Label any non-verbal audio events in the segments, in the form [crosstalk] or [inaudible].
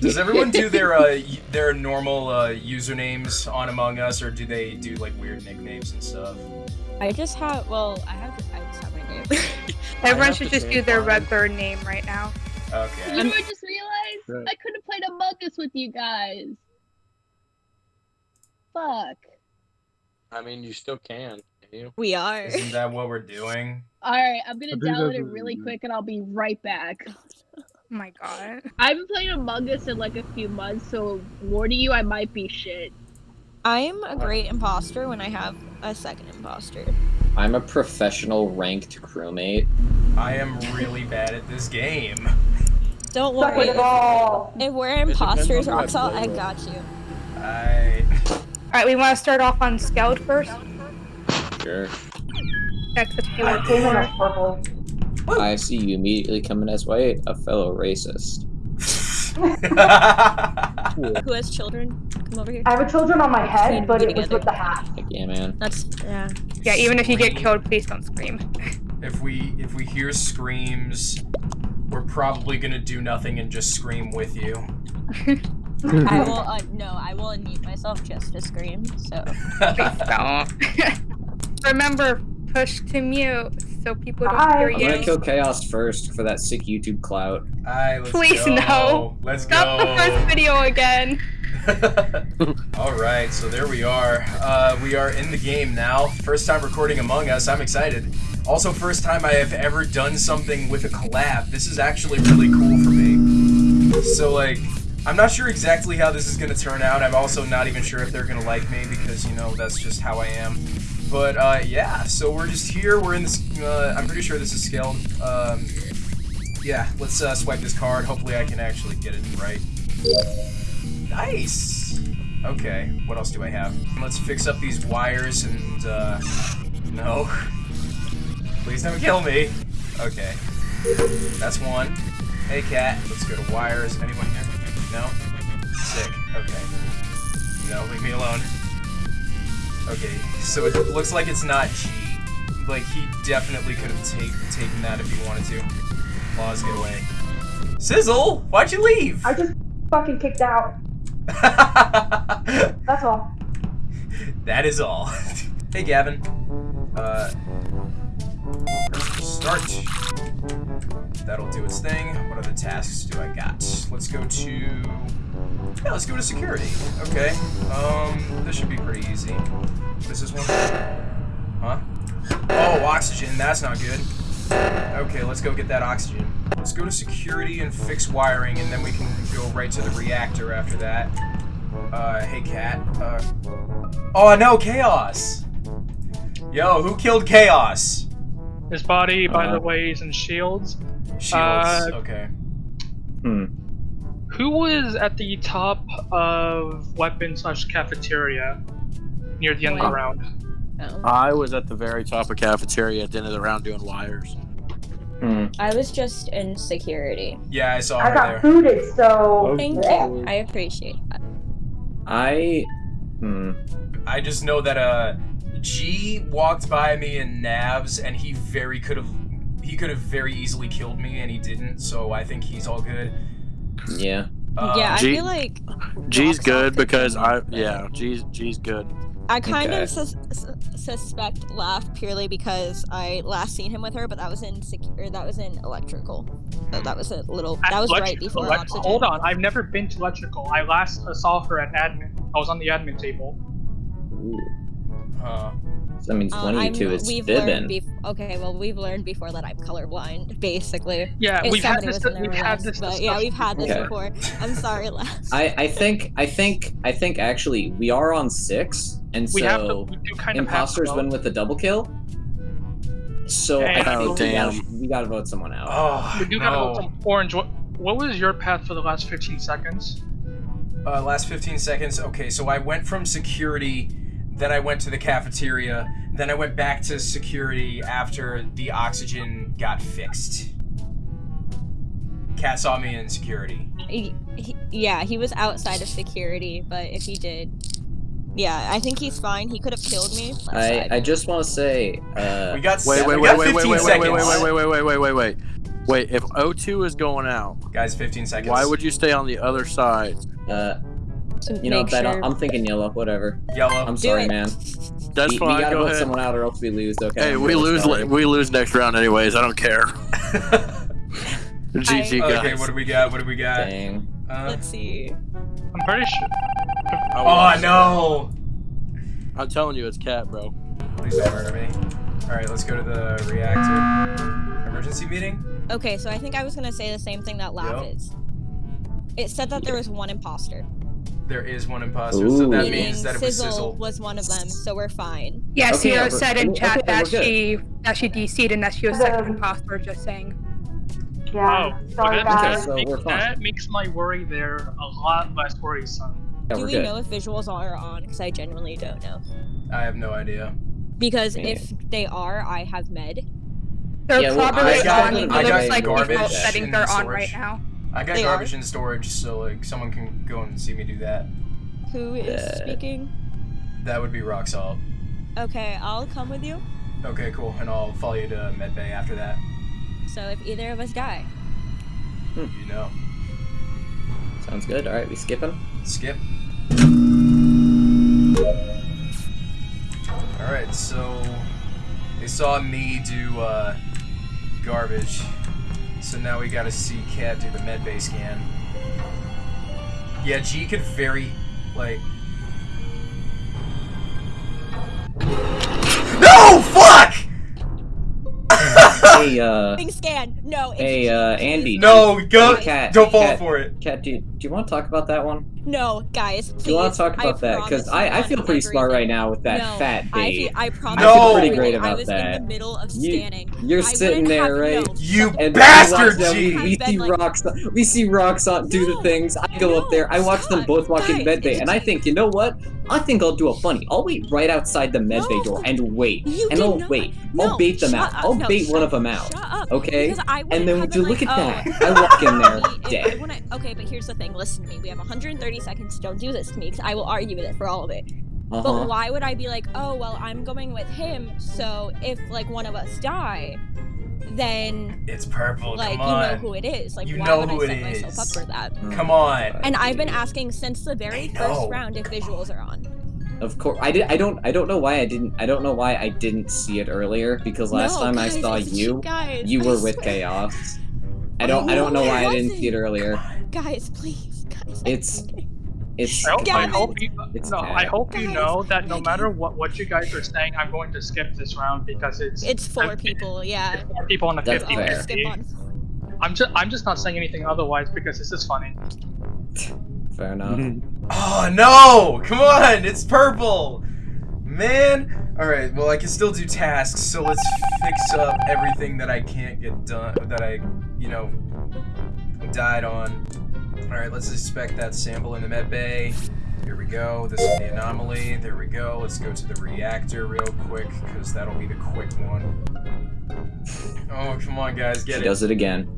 Does everyone do their [laughs] uh, their normal uh, usernames on Among Us, or do they do like weird nicknames and stuff? I just have. Well, I have. I just have my name. [laughs] Everyone should just same do their one. Redbird name right now. Okay. You know, I just realized Right. I could have played Among Us with you guys. Fuck. I mean, you still can. Can you? we are. Isn't that what we're [laughs] doing? All right, I'm gonna download it really quick and I'll be right back. Oh [laughs] my god. I haven't played Among Us in like a few months, so warning you, I might be shit. I'm a great imposter when I have a second imposter. I'm a professional ranked crewmate. I am really bad at this game. Don't Suck worry. it all. If we're imposters, who I Roxal, I got you. I. Alright, we want to start off on Scout first. Sure. That's the I came in as purple. I see you immediately coming as white, a fellow racist. [laughs] Who has children? Come over here. I have children on my head, to but be it was with the hat. Like, yeah, man. That's yeah. Yeah, even if you get killed, please don't scream. if we if we hear screams, we're probably gonna do nothing and just scream with you. [laughs] I will. Uh, no, I will unmute myself just to scream. So [laughs] Please don't. Remember, push to mute so people don't Hi. hear I'm gonna kill Chaos first for that sick YouTube clout. Alright, let's Please, go. no. Let's Stop go. the first video again. [laughs] All right, so there we are. Uh, we are in the game now. First time recording Among Us. I'm excited. Also, first time I have ever done something with a collab. This is actually really cool for me. So, like, I'm not sure exactly how this is going to turn out. I'm also not even sure if they're going to like me because, you know, that's just how I am. But, uh, yeah, so we're just here. We're in this. Uh, I'm pretty sure this is Skeld. Um, yeah, let's uh, swipe this card. Hopefully, I can actually get it right. Nice. Okay, what else do I have? Let's fix up these wires and, uh, no. Please don't kill me. Okay. That's one. Hey, cat. Let's go to wires. Anyone here? No? Sick. Okay. No, leave me alone. Okay, so it looks like it's not G. Like, he definitely could have take, taken that if he wanted to. Laws, get away. Sizzle! Why'd you leave? I just fucking kicked out. [laughs] That's all. that is all. [laughs] hey, Gavin. Uh, start. That'll do its thing. What other tasks do I got? Let's go to. Yeah, let's go to security. Okay. Um, this should be pretty easy. This is one? Huh? Oh, oxygen. That's not good. Okay, let's go get that oxygen. Let's go to security and fix wiring, and then we can go right to the reactor after that. Uh, hey, cat. Uh, oh no, chaos! Yo, who killed chaos? His body, by Uh, the way, is in shields. Shields. Uh, okay. Hmm. Who was at the top of weapon slash cafeteria near the end of the round? No. I was at the very top of cafeteria at the end of the round doing wires. Hmm. I was just in security. Yeah, I saw I her got there. booted, so. Thank you. I appreciate that. I. Hmm. I just know that uh, G walked by me in Navs, and he very could have. He could have very easily killed me, and he didn't. So I think he's all good. Yeah. Uh, yeah, I G- feel like G's good because I yeah, G's G's good. I kind Okay. of sus- sus- suspect Laugh purely because I last seen him with her, but that was in secure. that was in electrical. So that was a little. That was right before elect- oxygen. Hold on, I've never been to electrical. I last uh, saw her at admin. I was on the admin table. Ooh. Huh. So that means Uh, one of you I'm- is we've fibbing. bef- okay, well, we've learned before that I'm colorblind, [laughs] basically. Yeah, If we've had this. was in there We've with had this. but yeah, we've had this Okay. before. I'm sorry, Laugh. I, I think I think I think actually we are on six, and We have to. so We do kind of imposters have win with the double kill. So I think oh, we, gotta, damn. we gotta vote someone out. Oh We do gotta vote some orange. What, what was your path for the last 15 seconds? Uh, last 15 seconds. Okay, so I went from security, then I went to the cafeteria, then I went back to security after the oxygen got fixed. Cat saw me in security. He, he, yeah, he was outside of security, but if he did, yeah, I think he's fine. He could have killed me. I. I just want to say, uh, We got Wait, wait, we wait, got wait, wait, wait, wait, seconds. wait, wait, wait, wait, wait, wait, wait, wait. Wait, if O2 is going out, Guys, 15 seconds. why would you stay on the other side? Uh, To you know, make Ben, sure- I'm thinking yellow. Whatever. Yellow. I'm Do sorry, it. man. That's we, fine. we gotta go vote ahead. someone out, or else we lose. Okay. Hey, I'm we really lose. sorry. We lose next round anyways. I don't care. GG guys. okay, what do we got? What do we got? Dang. Uh, Let's see. I'm pretty sure. oh no! I'm telling you, it's cat, bro. Please don't murder me. Alright, let's go to the reactor. Emergency meeting? Okay, so I think I was gonna say the same thing that Laugh Yep. is. It said that there was one imposter. There is one imposter, so that Ooh. means that it was Sizzle Sizzle. was one of them, so we're fine. Yeah, Okay, Sierra yeah, said in chat we're that good. she that she DC'd and that she was second Um, imposter. Just saying. Yeah. Oh, Sorry, well, guys. that, So makes, we're fine. that makes my worry there a lot less worrisome. Yeah, Do we're good. know if visuals are on? Because I genuinely don't know. I have no idea. Because Me if they are, I have med. They're Yeah, well, probably I got- on. It I got looks like garbage default settings are on storage. right now. I got They garbage are? in storage, so like someone can go and see me do that. Who is Uh, speaking? That would be rock salt. Okay, I'll come with you. Okay, cool. And I'll follow you to medbay after that. So if either of us die, You know. Sounds good. All right, we skip skipping. Skip. Alright, so they saw me do uh, garbage. So now we gotta see Cat do the medbay scan. Yeah, G could very like No fuck! hey, uh, Thing scan. No. it's hey, G, uh. Andy. no, go Hey, Cat, don't fall Cat, for it. Cat, do, do you want to talk about that one? No, guys. Please. Do you want to talk I about that? Because I, I feel on pretty smart right now with that no, fat I, babe. feel, I promise. I feel pretty on great everything. I about was in the middle of You- scanning. You're I sitting there, right? known. You And bastard, we watch them- We, we see been, like- Roxanne. We see Roxanne do the things. I go up there. I watch them both walk in guys, med bay, and I think, you know what? I think I'll do a funny. I'll wait right outside the med bay No. door and wait, and did I'll wait. No, I'll bait them out. I'll bait one of them out. Okay? Because I And wouldn't then have do been look at oh, that. I walk in there [laughs] if dead. okay, but here's the thing. Listen to me. We have 130 seconds. Don't do this to me, because I will argue with it for all of it. Uh But why would I be like, oh well, I'm going with him, so if like one of us die, then It's purple. like Come you know who it is. Like You why know would who I set myself up for that? Come on. And I've been asking since the very first round if visuals are on. Of course, I did. I don't. I don't know why I didn't. I don't know why I didn't see it earlier. Because last No, time I saw you, guys, you were with chaos. I don't. I don't know why I didn't see it wasn't. earlier. Guys, please, guys. It's- It's. I hope, I hope you, It's no, bad. I hope you Guys, know that no matter what what you guys are saying, I'm going to skip this round because it's It's four I'm- people, yeah. it's four people on a That's 50 I'll fair. just skip on. I'm just I'm just not saying anything otherwise because this is funny. Fair enough. [laughs] Oh no! Come on! It's purple! Man! Alright, well I can still do tasks, so let's fix up everything that I can't get done that I, you know, died on. Alright, let's inspect that sample in the med bay. Here we go. This is the anomaly. There we go. Let's go to the reactor real quick, because that'll be the quick one. Oh, come on, guys, She get it. does it again.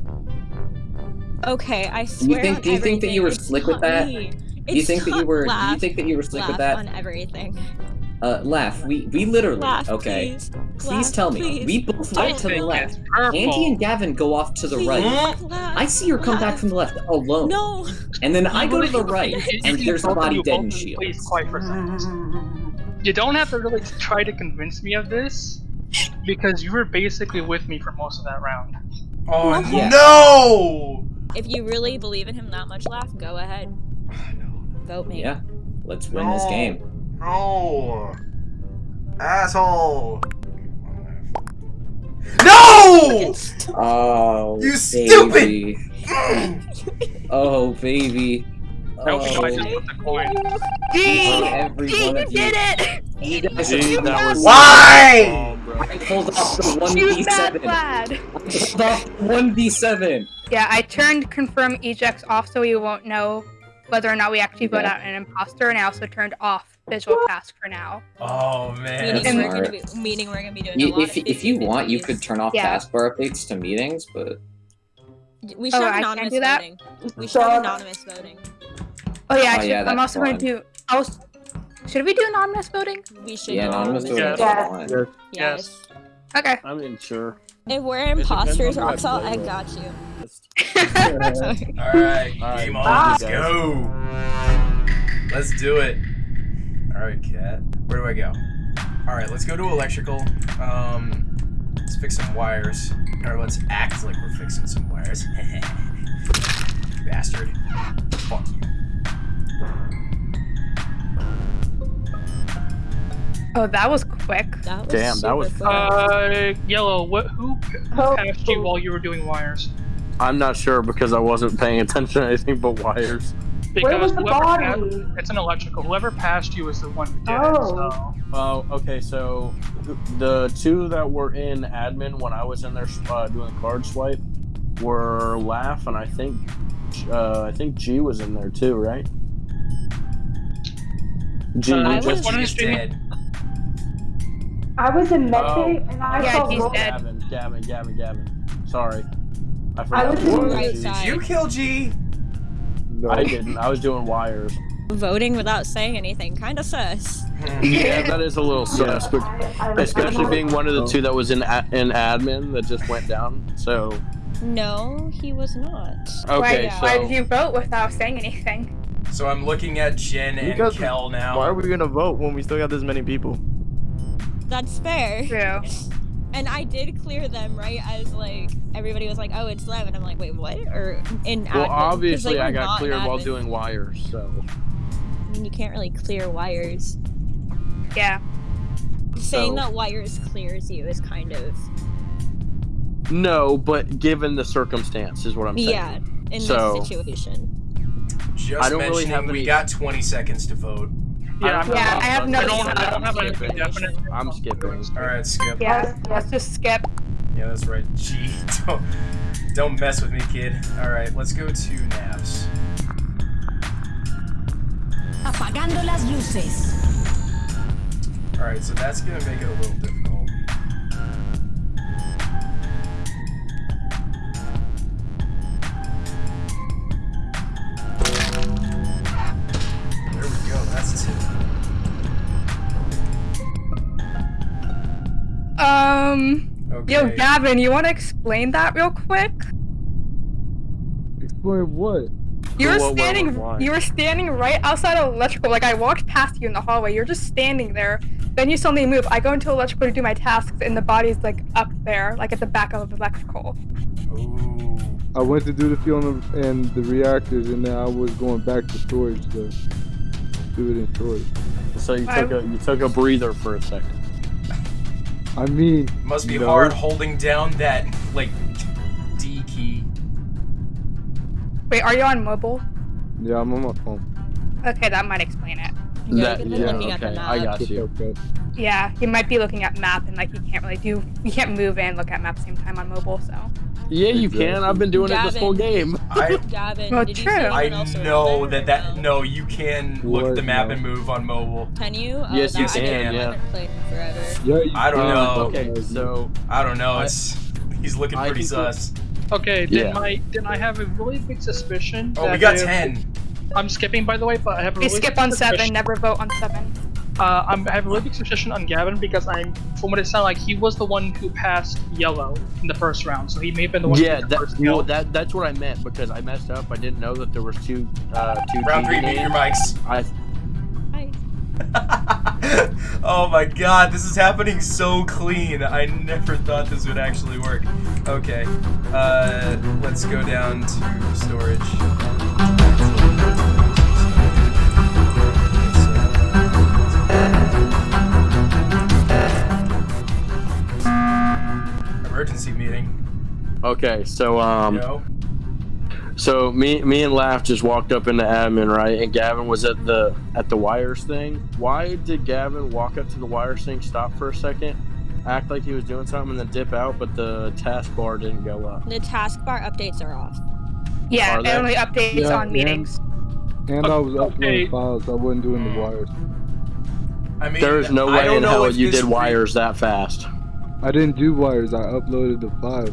Okay, I swear. You think- on do you think that you were it's slick with that? me. Do you It's think that you not- were? Do you think that you were slick with that? on everything. Uh, laugh. We we literally. Laugh, okay. please. Please Laugh, tell me. please. We both I went to the left. it's. Andy and Gavin go off to the Please, right. laugh, I see her come back from the left alone. No. And then [laughs] I go to the right, and there's a both- body you dead in both shields. Please, quiet for a second. You don't have to really try to convince me of this because you were basically with me for most of that round. Oh Yeah. no! If you really believe in him that much, laugh. Go ahead. [sighs] Vote me. Yeah. Let's win this game. No! Asshole! No! Oh, You baby. [laughs] Oh, baby. I hope you I Oh, just put the coin. G, every you did it. you guys Gee, that was Why? Oh. I pulled off the 1v7. lad. I pulled off 1v7. Yeah, I turned confirm ejects off so we won't know whether or not we actually vote Okay. out an imposter, and I also turned off visual task for now. Oh man. Meaning we're, gonna be, meaning we're gonna be doing a You, lot if, of if you want, you could turn off Yeah. taskbar updates to meetings, but We should Oh, have can't anonymous do that? voting. We should have anonymous voting. Oh yeah, I Oh, should, yeah, I'm that's also going to do. I was, should we do anonymous voting? We should yeah, do anonymous voting Yeah. is Yeah. fine. Yes. Okay. I mean, sure. If we're imposters, on I Roxal, I got you. Alright, [laughs] All right, game on, let's go. Let's do it. Alright, cat. Where do I go? Alright, let's go to electrical. Um, let's fix some wires. Or let's act like we're fixing some wires. [laughs] Bastard. Fuck you. Oh, that was quick. That was Damn, that was quick. Uh, yellow. What? Who Oh, passed you while you were doing wires? I'm not sure because I wasn't paying attention to anything but wires. Where was the body? passed- it's an electrical. Whoever passed you was the one who did it. Oh. So. Oh, okay. So the two that were in admin when I was in there uh, doing card swipe were Laugh and I think uh, I think G was in there too, right? G, Uh, you just was- One He's is dead. I was in Oh. and I Yeah, saw he's Wolf- dead. Gavin, Gavin, Gavin, Gavin. Sorry, I I was it in right G. side. Did you kill G? I didn't. I was doing wires. Voting without saying anything, kind of sus. Yeah, that is a little sus, but I, I, especially being one of the two oh. that was in a- in admin that just went down. So No, he was not. okay, why, why did you vote without saying anything? So I'm looking at Jen and Because Kel now. Why are we gonna vote when we still got this many people? That's fair. True. [laughs] And I did clear them right as like everybody was like, "Oh, it's Lev," and I'm like, "Wait, what?" Or in admin, obviously they I got not cleared while doing wires. So I mean, you can't really clear wires. Yeah. Saying So- that wires clears you is kind of no, but given the circumstance is what I'm saying. yeah in So- this situation. Just I don't really mentioning, have we got 20 seconds to vote. Yeah, I'm Yeah, I have no- I don't, I don't have I'm skipping. definite. I'm skipping. All right, skip. Yeah. Let's just skip. Yeah, that's right. Gee, [laughs] don't, don't mess with me, kid. All right, let's go to Navs. Apagando las luces. All right, so that's gonna make it a little difficult. Um. Okay. Yo, Gavin, you want to explain that real quick? Explain what? You were What, what, standing. what, why? you were standing right outside of electrical. Like I walked past you in the hallway. You're just standing there. Then you suddenly move. I go into electrical to do my tasks, and the body's like up there, like at the back of electrical. Ooh. I went to do the fuel and the- reactors, and then I was going back to storage to do it in storage. So you took a you took a breather for a second. I mean, Must be no. hard holding down that like D key. Wait, are you on mobile? Yeah, I'm on my phone. Okay, that might explain it. You That- gotta yeah, looking at the okay, I got you. Yeah, he might be looking at map, and like he can't really do. You can't move and look at map at the same time on mobile. So. Yeah, you uh, can. I've been doing it this whole game. I Gavin, Well, did you see I else know there that that no, you can look at the map No. and move on mobile. Can you? Oh, Yes, you that- I didn't- can, I yeah. haven't played forever. Yeah, you I don't can, know. Okay, so I don't know. It's he's looking pretty can sus. Okay, then Yeah. my then I have a really big suspicion. Oh, we got ten. I'm skipping, by the way, but I have a We really skip big on seven. Never vote on seven. Uh, I'm, I have a really big suspicion on Gavin because I'm, from what it sounded like, he was the one who passed yellow in the first round, so he may have been the one. yeah, who that, first well, that that's what I meant because I messed up. I didn't know that there was two uh two Round three, mute your mics. I Hi. [laughs] oh my god, this is happening so clean. I never thought this would actually work. Okay, uh, let's go down to storage. Meeting. okay, so um. Yo. So me, me and Laugh just walked up into admin, right? And Gavin was at the at the wires thing. Why did Gavin walk up to the wires thing, stop for a second, act like he was doing something, and then dip out? But the taskbar didn't go up. The taskbar updates are off. Yeah, Are it only updates Yeah, on yeah. meetings. And I was uploading files. I wasn't doing the wires. I mean, There's no way in hell you did wires that fast. I didn't do wires. I uploaded the files.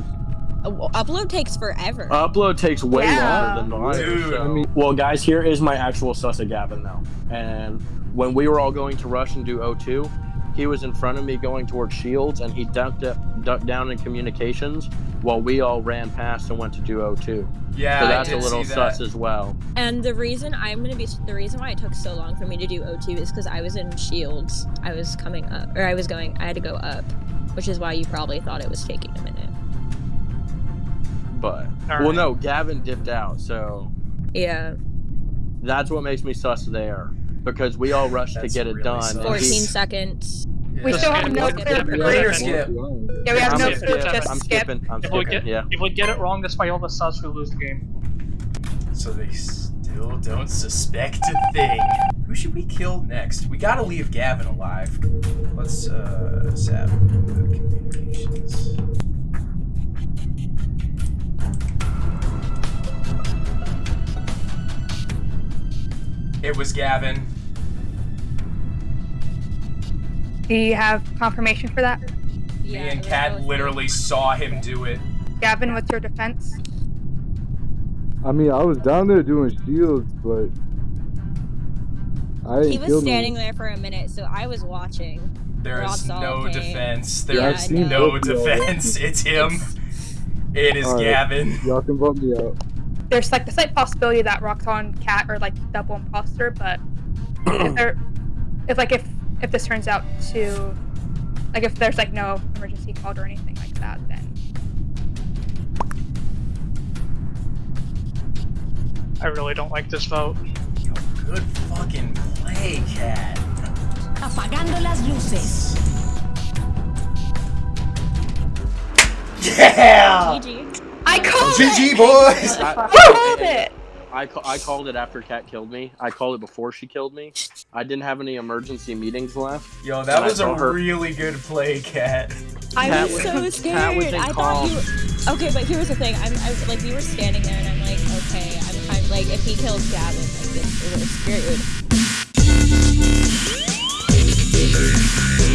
Uh, well, upload takes forever. Upload takes way Yeah. longer than wires. Dude. so- I mean- well, guys, here is my actual sus of Gavin though. And when we were all going to rush and do O2, he was in front of me going towards shields, and he ducked up, ducked down in communications while we all ran past and went to do O2. Yeah, so I that's a little see sus as well. And the reason I'm gonna be the reason why it took so long for me to do O2 is because I was in shields. I was coming up, or I was going. I had to go up, which is why you probably thought it was taking a minute. But All well, right. no, Gavin dipped out, so Yeah, that's what makes me sus there because we all rushed to That's get it done. sus. and 14 he- seconds. We still have Skip. no Skip. clear Skip. Later, proof. skip. Yeah, we have I'm, no skip. proof. skip. Just I'm skip. skipping. I'm If we skipping. get Yeah. if we get it wrong, despite all the sus, we lose the game. So they still don't suspect a thing. Who should we kill next? We gotta leave Gavin alive. Let's, uh, sap the communications. It was Gavin. Do you have confirmation for that? Yeah, Me and it Kat literally saw him do it. Gavin, what's your defense? I mean, I was down there doing shields, but I didn't He was standing no there for a minute, so I was watching. There is Ross all no came. defense. Yeah, There I is know. no both of y'all. defense. [laughs] It's him. It is Alright. Gavin. Y'all can bump me out. There's like the slight possibility that Roxanne, Cat are like double imposter, but if there, if like if if this turns out to, like if there's like no emergency called or anything like that, then I really don't like this vote. Yo, good fucking play, Cat. Apagando las luces. Yeah! GG. I called GG, it. boys! I called it. I, ca- I called it after Kat killed me. I called it before she killed me. I didn't have any emergency meetings left. Yo, that was a her- really good play, Cat. I Cat was was- so Cat was scared. in I thought you. Okay, but here's the thing. I'm I, like we were standing there, and I'm like, okay, I'm, I'm like, if he kills Gavin, like, it's, it's weird.